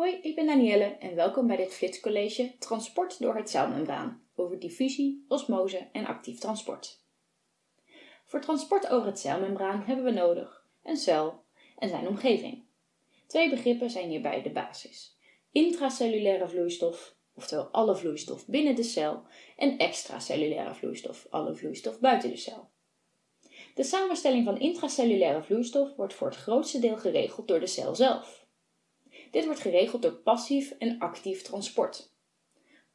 Hoi, ik ben Danielle en welkom bij dit flitscollege Transport door het celmembraan over diffusie, osmose en actief transport. Voor transport over het celmembraan hebben we nodig een cel en zijn omgeving. Twee begrippen zijn hierbij de basis. Intracellulaire vloeistof, oftewel alle vloeistof binnen de cel, en extracellulaire vloeistof, alle vloeistof buiten de cel. De samenstelling van intracellulaire vloeistof wordt voor het grootste deel geregeld door de cel zelf. Dit wordt geregeld door passief en actief transport.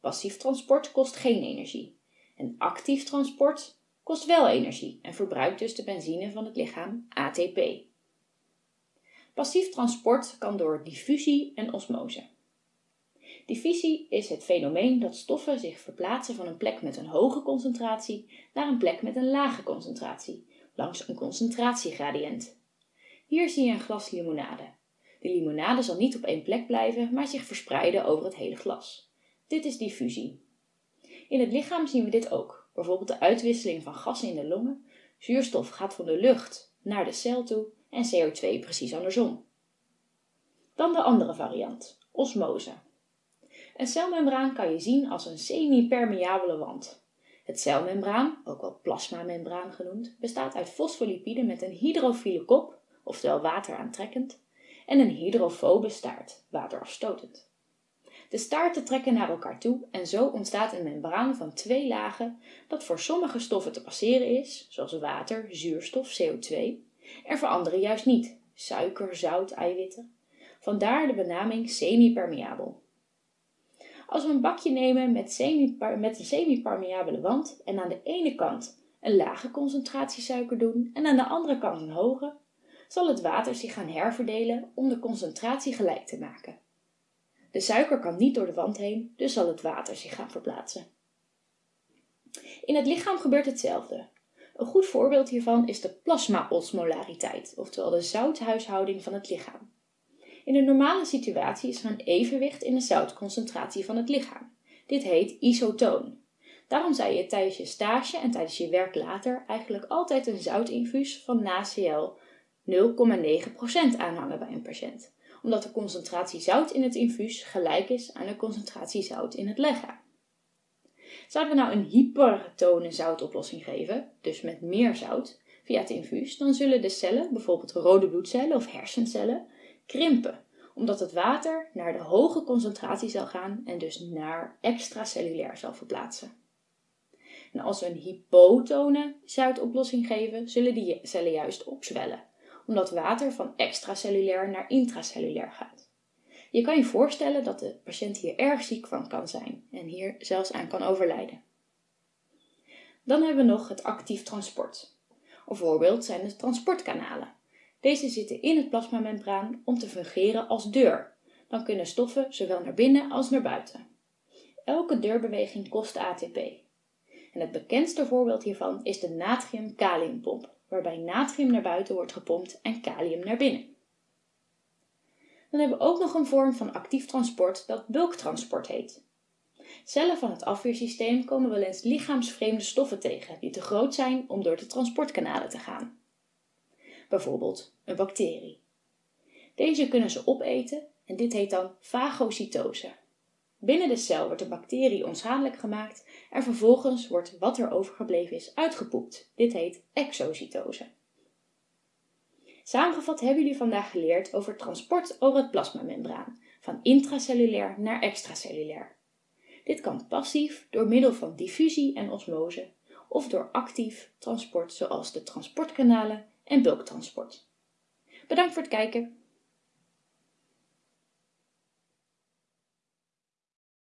Passief transport kost geen energie en actief transport kost wel energie en verbruikt dus de benzine van het lichaam ATP. Passief transport kan door diffusie en osmose. Diffusie is het fenomeen dat stoffen zich verplaatsen van een plek met een hoge concentratie naar een plek met een lage concentratie, langs een concentratiegradiënt. Hier zie je een glas limonade. De limonade zal niet op één plek blijven, maar zich verspreiden over het hele glas. Dit is diffusie. In het lichaam zien we dit ook, bijvoorbeeld de uitwisseling van gassen in de longen. Zuurstof gaat van de lucht naar de cel toe en CO2 precies andersom. Dan de andere variant, osmose. Een celmembraan kan je zien als een semi-permeabele wand. Het celmembraan, ook wel plasmamembraan genoemd, bestaat uit fosfolipiden met een hydrofiele kop, oftewel wateraantrekkend, en een hydrofobe staart, waterafstotend. De staarten trekken naar elkaar toe en zo ontstaat een membraan van twee lagen dat voor sommige stoffen te passeren is, zoals water, zuurstof, CO2, en voor andere juist niet, suiker, zout, eiwitten. Vandaar de benaming semi-permeabel. Als we een bakje nemen met, semi met een semi-permeabele wand en aan de ene kant een lage concentratie suiker doen en aan de andere kant een hoge, zal het water zich gaan herverdelen om de concentratie gelijk te maken. De suiker kan niet door de wand heen, dus zal het water zich gaan verplaatsen. In het lichaam gebeurt hetzelfde. Een goed voorbeeld hiervan is de plasmaosmolariteit, oftewel de zouthuishouding van het lichaam. In een normale situatie is er een evenwicht in de zoutconcentratie van het lichaam. Dit heet isotoon. Daarom zou je tijdens je stage en tijdens je werk later eigenlijk altijd een zoutinfuus van NaCl 0,9% aanhangen bij een patiënt, omdat de concentratie zout in het infuus gelijk is aan de concentratie zout in het lichaam. Zouden we nou een hypertone zoutoplossing geven, dus met meer zout, via het infuus, dan zullen de cellen, bijvoorbeeld rode bloedcellen of hersencellen, krimpen, omdat het water naar de hoge concentratie zal gaan en dus naar extracellulair zal verplaatsen. En als we een hypotone zoutoplossing geven, zullen die cellen juist opzwellen, omdat water van extracellulair naar intracellulair gaat. Je kan je voorstellen dat de patiënt hier erg ziek van kan zijn en hier zelfs aan kan overlijden. Dan hebben we nog het actief transport. Een voorbeeld zijn de transportkanalen. Deze zitten in het plasmamembraan om te fungeren als deur. Dan kunnen stoffen zowel naar binnen als naar buiten. Elke deurbeweging kost ATP. En het bekendste voorbeeld hiervan is de natrium-kaliumpomp waarbij natrium naar buiten wordt gepompt en kalium naar binnen. Dan hebben we ook nog een vorm van actief transport dat bulktransport heet. Cellen van het afweersysteem komen wel eens lichaamsvreemde stoffen tegen die te groot zijn om door de transportkanalen te gaan. Bijvoorbeeld een bacterie. Deze kunnen ze opeten en dit heet dan fagocytose. Binnen de cel wordt de bacterie onschadelijk gemaakt en vervolgens wordt wat er overgebleven is uitgepoept. Dit heet exocytose. Samengevat hebben jullie vandaag geleerd over transport over het plasmamembraan, van intracellulair naar extracellulair. Dit kan passief door middel van diffusie en osmose of door actief transport zoals de transportkanalen en bulktransport. Bedankt voor het kijken.